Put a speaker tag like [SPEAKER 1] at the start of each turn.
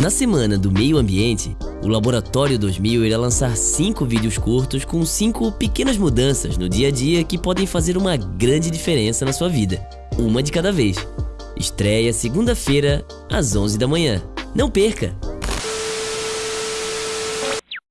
[SPEAKER 1] Na semana do meio ambiente, o Laboratório 2000 irá lançar cinco vídeos curtos com cinco pequenas mudanças no dia a dia que podem fazer uma grande diferença na sua vida. Uma de cada vez. Estreia segunda-feira, às 11 da manhã. Não perca!